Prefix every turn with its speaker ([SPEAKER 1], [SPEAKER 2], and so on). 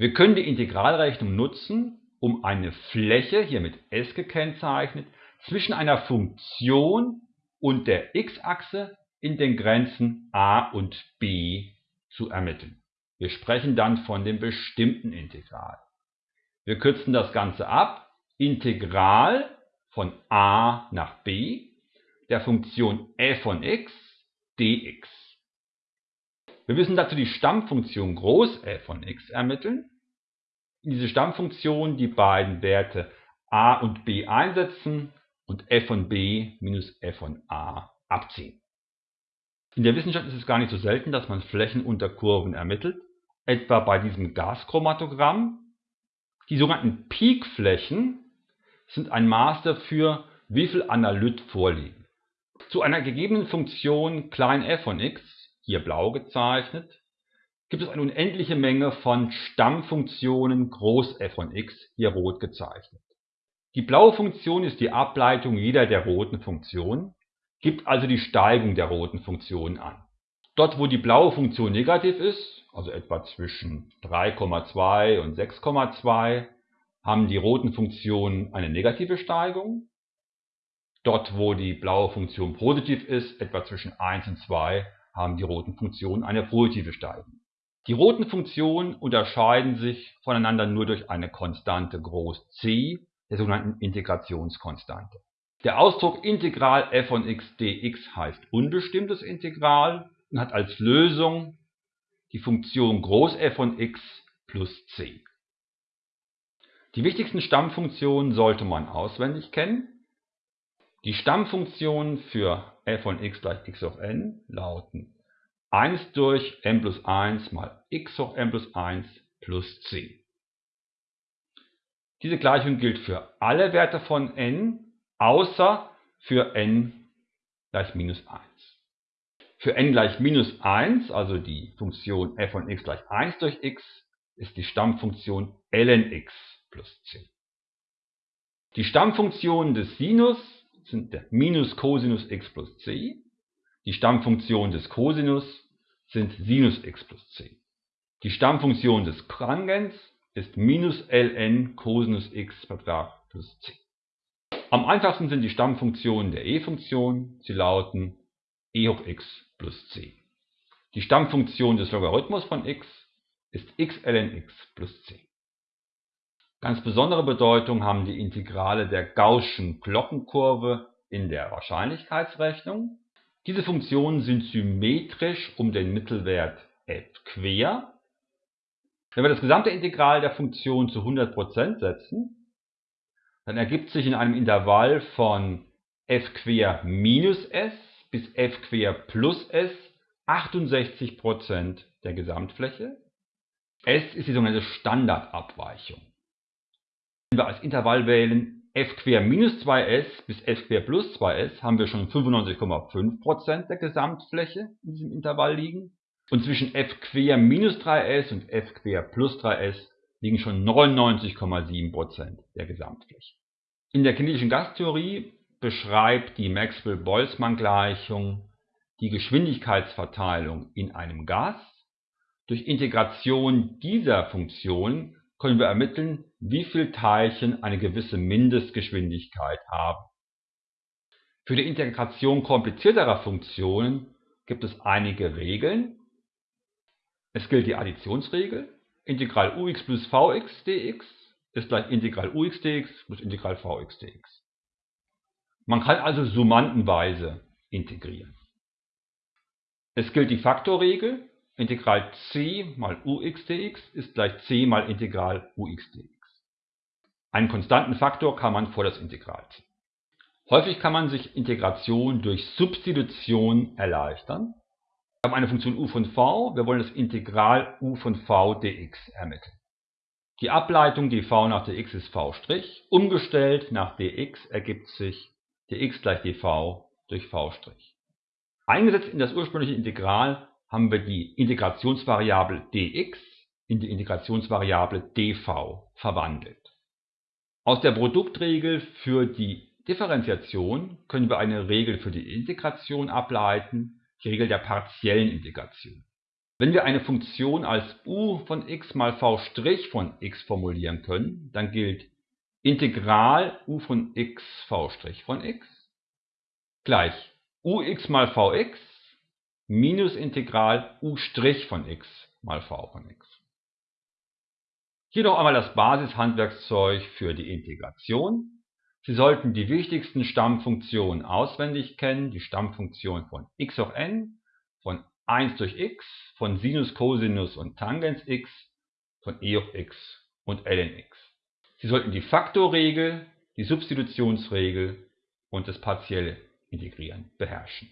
[SPEAKER 1] Wir können die Integralrechnung nutzen, um eine Fläche, hier mit S gekennzeichnet, zwischen einer Funktion und der x-Achse in den Grenzen a und b zu ermitteln. Wir sprechen dann von dem bestimmten Integral. Wir kürzen das Ganze ab. Integral von a nach b der Funktion f von x dx. Wir müssen dazu die Stammfunktion groß f von x ermitteln. In diese Stammfunktion die beiden Werte a und b einsetzen und f von b minus f von a abziehen. In der Wissenschaft ist es gar nicht so selten, dass man Flächen unter Kurven ermittelt, etwa bei diesem Gaschromatogramm. Die sogenannten Peakflächen sind ein Maß dafür, wie viel Analyt vorliegen. Zu einer gegebenen Funktion klein f von x, hier blau gezeichnet, gibt es eine unendliche Menge von Stammfunktionen groß f von x, hier rot gezeichnet. Die blaue Funktion ist die Ableitung jeder der roten Funktionen, gibt also die Steigung der roten Funktion an. Dort, wo die blaue Funktion negativ ist, also etwa zwischen 3,2 und 6,2, haben die roten Funktionen eine negative Steigung. Dort, wo die blaue Funktion positiv ist, etwa zwischen 1 und 2, haben die roten Funktionen eine positive Steigung. Die roten Funktionen unterscheiden sich voneinander nur durch eine Konstante groß c, der sogenannten Integrationskonstante. Der Ausdruck Integral f von x dx heißt unbestimmtes Integral und hat als Lösung die Funktion groß f von x plus c. Die wichtigsten Stammfunktionen sollte man auswendig kennen. Die Stammfunktionen für f von x gleich x hoch n lauten 1 durch n plus 1 mal x hoch n plus 1 plus c. Diese Gleichung gilt für alle Werte von n, außer für n gleich minus 1. Für n gleich minus 1, also die Funktion f von x gleich 1 durch x, ist die Stammfunktion ln x plus c. Die Stammfunktionen des Sinus sind der Minus Cosinus x plus c. Die Stammfunktionen des Cosinus sind Sinus x plus c. Die Stammfunktion des Tangens ist minus ln Cosinus x plus c. Am einfachsten sind die Stammfunktionen der e-Funktion. Sie lauten e hoch x plus c. Die Stammfunktion des Logarithmus von x ist x ln x plus c. Ganz besondere Bedeutung haben die Integrale der Gaußschen Glockenkurve in der Wahrscheinlichkeitsrechnung. Diese Funktionen sind symmetrisch um den Mittelwert f quer. Wenn wir das gesamte Integral der Funktion zu 100% setzen, dann ergibt sich in einem Intervall von f quer minus s bis f quer plus s 68% der Gesamtfläche. S ist die sogenannte Standardabweichung. Wenn wir als Intervall wählen f quer minus 2s bis f quer plus 2s, haben wir schon 95,5% der Gesamtfläche in diesem Intervall liegen. Und zwischen f quer minus 3s und f quer plus 3s liegen schon 99,7% der Gesamtfläche. In der kinetischen Gastheorie beschreibt die Maxwell-Boltzmann-Gleichung die Geschwindigkeitsverteilung in einem Gas. Durch Integration dieser Funktion können wir ermitteln, wie viele Teilchen eine gewisse Mindestgeschwindigkeit haben. Für die Integration komplizierterer Funktionen gibt es einige Regeln. Es gilt die Additionsregel. Integral ux plus vx dx ist gleich Integral ux dx plus Integral vx dx. Man kann also summantenweise integrieren. Es gilt die Faktorregel. Integral c mal ux dx ist gleich c mal Integral ux dx. Einen konstanten Faktor kann man vor das Integral ziehen. Häufig kann man sich Integration durch Substitution erleichtern. Wir haben eine Funktion u von v, wir wollen das Integral u von v dx ermitteln. Die Ableitung dv nach dx ist v', umgestellt nach dx ergibt sich dx gleich dv durch v'. Eingesetzt in das ursprüngliche Integral haben wir die Integrationsvariable dx in die Integrationsvariable dv verwandelt. Aus der Produktregel für die Differentiation können wir eine Regel für die Integration ableiten, die Regel der partiellen Integration. Wenn wir eine Funktion als u von x mal v' von x formulieren können, dann gilt Integral u von x v' von x gleich ux mal vx minus Integral u' von x mal v von x. Hier noch einmal das Basishandwerkszeug für die Integration. Sie sollten die wichtigsten Stammfunktionen auswendig kennen, die Stammfunktion von x hoch n, von 1 durch x, von Sinus, Cosinus und Tangens x, von e hoch x und ln x. Sie sollten die Faktorregel, die Substitutionsregel und das partielle Integrieren beherrschen